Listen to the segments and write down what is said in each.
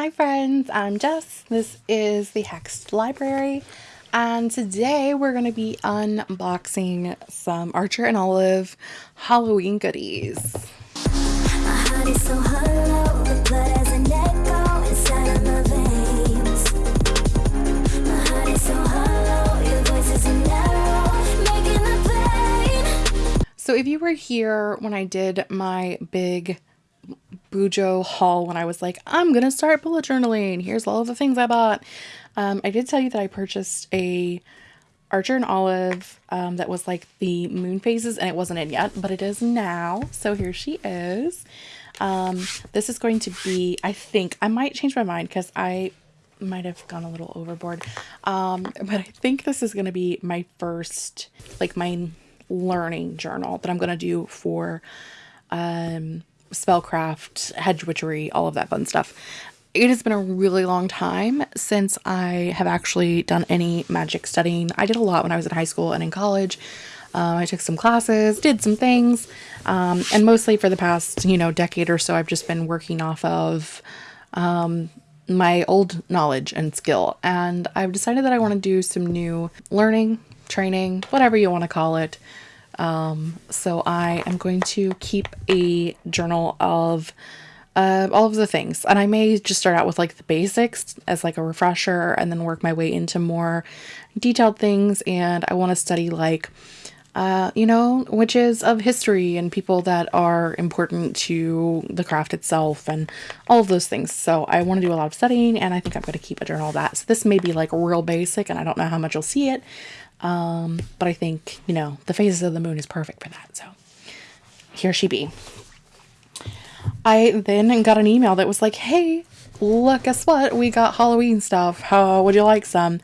Hi friends, I'm Jess. This is the Hexed Library and today we're going to be unboxing some Archer and Olive Halloween goodies. So if you were here when I did my big Bujo haul when I was like, I'm gonna start bullet journaling. Here's all of the things I bought. Um, I did tell you that I purchased a Archer and Olive um, that was like the moon phases and it wasn't in yet, but it is now. So here she is. Um, this is going to be, I think, I might change my mind because I might have gone a little overboard. Um, but I think this is going to be my first, like my learning journal that I'm going to do for um, spellcraft, hedge witchery, all of that fun stuff. It has been a really long time since I have actually done any magic studying. I did a lot when I was in high school and in college. Um, I took some classes, did some things, um, and mostly for the past, you know, decade or so, I've just been working off of um, my old knowledge and skill. And I've decided that I want to do some new learning, training, whatever you want to call it, um, so I am going to keep a journal of uh, all of the things. And I may just start out with like the basics as like a refresher and then work my way into more detailed things. And I want to study like, uh, you know, witches of history and people that are important to the craft itself and all of those things. So I want to do a lot of studying and I think I'm going to keep a journal of that. So this may be like real basic and I don't know how much you'll see it. Um, but I think, you know, the phases of the moon is perfect for that. So here she be. I then got an email that was like, hey, look, guess what? We got Halloween stuff. How would you like some?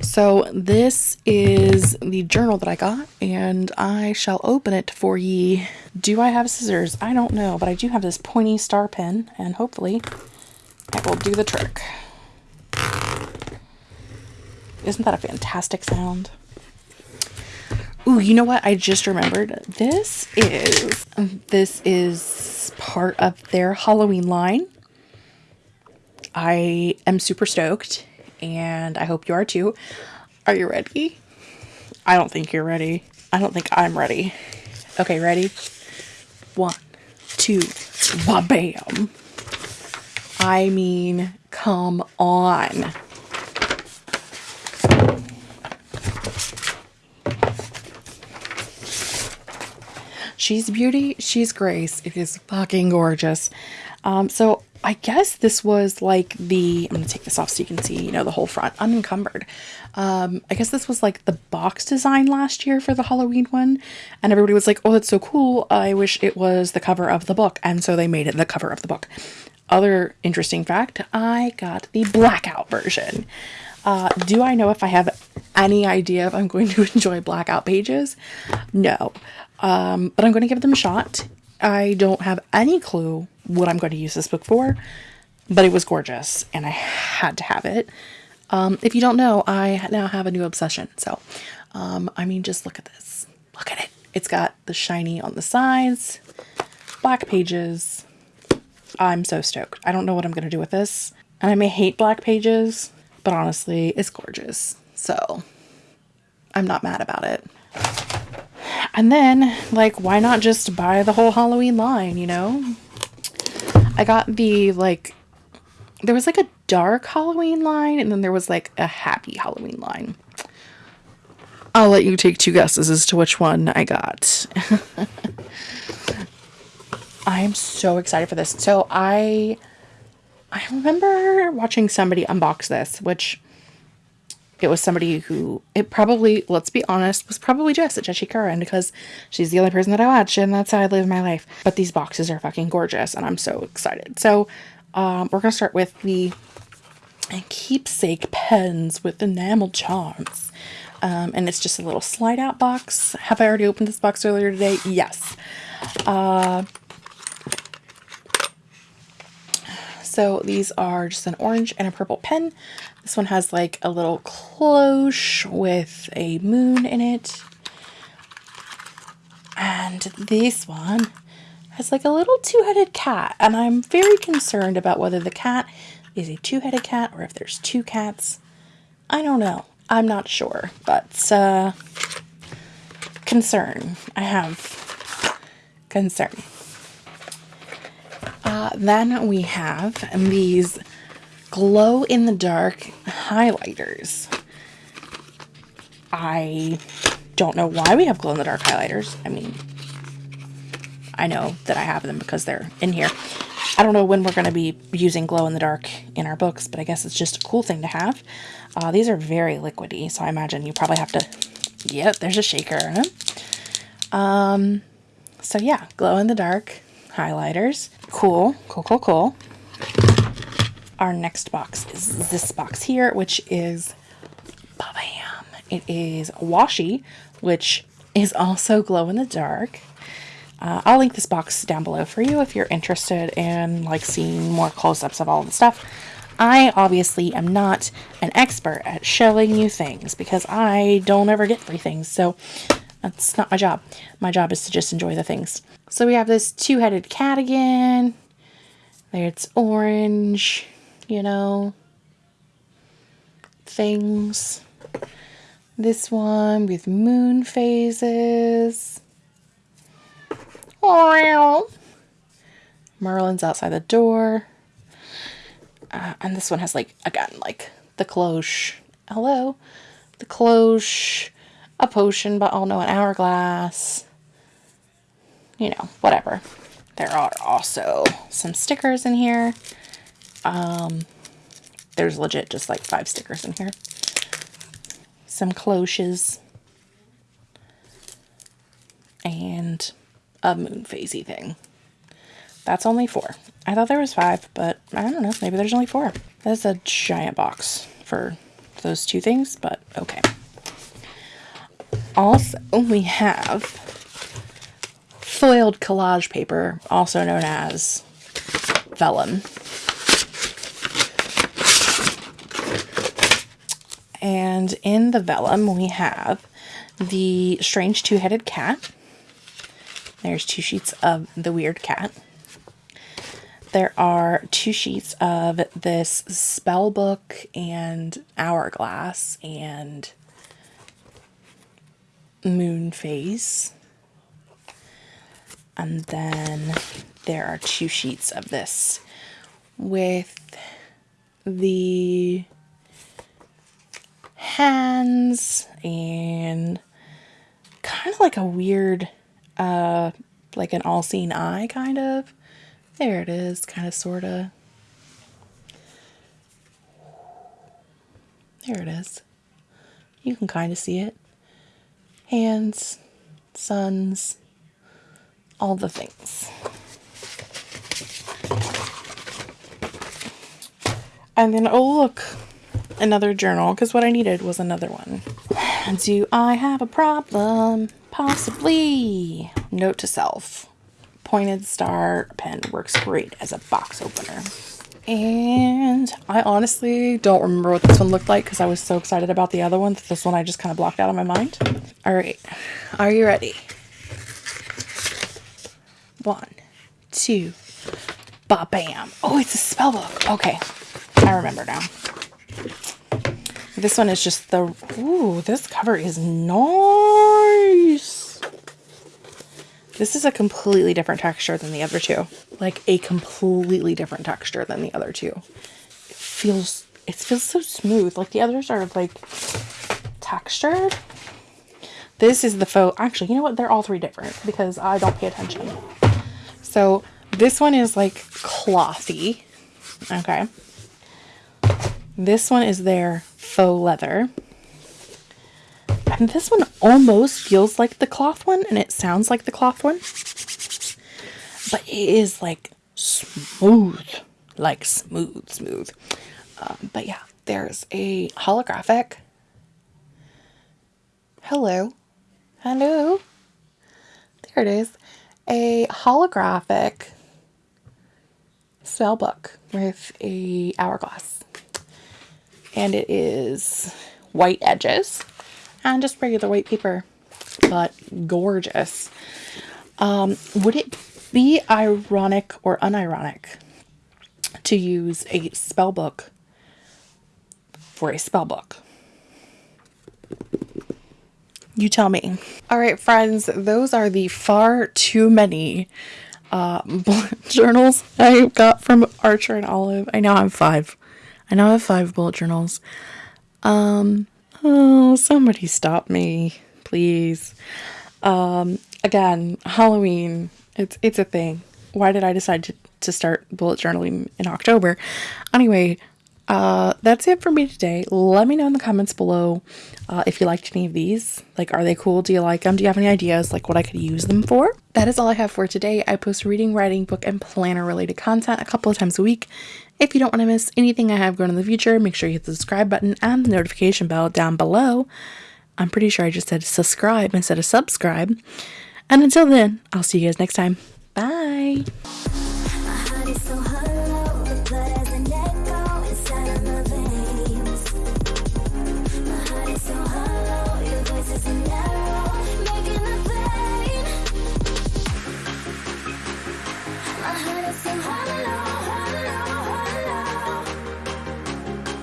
So this is the journal that I got, and I shall open it for ye. Do I have scissors? I don't know, but I do have this pointy star pen, and hopefully it will do the trick. Isn't that a fantastic sound? Ooh, you know what? I just remembered. This is um, this is part of their Halloween line. I am super stoked and I hope you are too. Are you ready? I don't think you're ready. I don't think I'm ready. Okay, ready? One, two, ba-bam. I mean, come on. She's beauty, she's grace. It is fucking gorgeous. Um, so I guess this was like the, I'm to take this off so you can see, you know, the whole front unencumbered. Um, I guess this was like the box design last year for the Halloween one. And everybody was like, oh, that's so cool. I wish it was the cover of the book. And so they made it the cover of the book. Other interesting fact, I got the blackout version. Uh, do I know if I have any idea if I'm going to enjoy blackout pages? No. Um, but I'm going to give them a shot. I don't have any clue what I'm going to use this book for, but it was gorgeous and I had to have it. Um, if you don't know, I now have a new obsession. So, um, I mean, just look at this. Look at it. It's got the shiny on the sides, black pages. I'm so stoked. I don't know what I'm going to do with this. And I may hate black pages, but honestly, it's gorgeous. So, I'm not mad about it. And then, like, why not just buy the whole Halloween line, you know? I got the, like, there was like a dark Halloween line, and then there was like a happy Halloween line. I'll let you take two guesses as to which one I got. I am so excited for this. So I I remember watching somebody unbox this, which it was somebody who it probably let's be honest was probably Jess at Jessie Curran because she's the only person that I watch and that's how I live my life. But these boxes are fucking gorgeous and I'm so excited. So um, we're gonna start with the keepsake pens with enamel charms. Um, and it's just a little slide out box. Have I already opened this box earlier today? Yes. Uh, so these are just an orange and a purple pen. This one has like a little cloche with a moon in it. And this one has like a little two-headed cat. And I'm very concerned about whether the cat is a two-headed cat or if there's two cats. I don't know. I'm not sure, but uh, concern. I have concern. Uh, then we have these glow in the dark highlighters. I don't know why we have glow in the dark highlighters. I mean, I know that I have them because they're in here. I don't know when we're going to be using glow in the dark in our books, but I guess it's just a cool thing to have. Uh, these are very liquidy, so I imagine you probably have to... Yep, there's a shaker. Um, so yeah, glow in the dark highlighters. Cool, cool, cool, cool. Our next box is this box here, which is bam. It is washi, which is also glow in the dark. Uh, I'll link this box down below for you if you're interested in like seeing more close-ups of all the stuff. I obviously am not an expert at showing you things because I don't ever get free things. So that's not my job. My job is to just enjoy the things. So we have this two-headed cat again. There it's orange, you know, things. This one with moon phases. Merlin's outside the door. Uh, and this one has like, again, like the cloche. Hello? The cloche, a potion, but oh no, an hourglass. You know, whatever. There are also some stickers in here. Um, there's legit just like five stickers in here. Some cloches. And a moon phasey thing. That's only four. I thought there was five, but I don't know. Maybe there's only four. That's a giant box for those two things, but okay. Also, we have foiled collage paper, also known as vellum. And in the vellum, we have the strange two-headed cat. There's two sheets of the weird cat. There are two sheets of this spell book and hourglass and moon phase. And then there are two sheets of this with the hands and kind of like a weird uh, like an all-seeing eye, kind of. There it is, kind of, sort of. There it is. You can kind of see it. Hands, suns, all the things. And then, oh look, another journal, because what I needed was another one. And do I have a problem? Possibly. Note to self. Pointed star pen works great as a box opener. And I honestly don't remember what this one looked like because I was so excited about the other one that this one I just kind of blocked out of my mind. All right. Are you ready? One, two, ba bam. Oh, it's a spell book. Okay. I remember now. This one is just the, ooh, this cover is nice. This is a completely different texture than the other two. Like a completely different texture than the other two. It feels, it feels so smooth. Like the others are like textured. This is the faux, actually, you know what? They're all three different because I don't pay attention. So this one is like clothy. Okay. This one is their faux leather. And this one almost feels like the cloth one and it sounds like the cloth one. But it is like smooth, like smooth, smooth. Um, but yeah, there's a holographic. Hello. Hello. There it is. A holographic spell book with a hourglass and it is white edges and just regular white paper, but gorgeous. Um, would it be ironic or unironic to use a spell book for a spell book. You tell me. All right, friends, those are the far too many uh, bullet journals I got from Archer and Olive. I now have five. I now have five bullet journals. Um, oh, somebody stop me, please. Um, again, Halloween. It's it's a thing. Why did I decide to, to start bullet journaling in October? Anyway, uh, that's it for me today. Let me know in the comments below uh, if you liked any of these. Like, are they cool? Do you like them? Do you have any ideas like what I could use them for? That is all I have for today. I post reading, writing, book, and planner related content a couple of times a week. If you don't want to miss anything I have going in the future, make sure you hit the subscribe button and the notification bell down below. I'm pretty sure I just said subscribe instead of subscribe. And until then, I'll see you guys next time. Bye.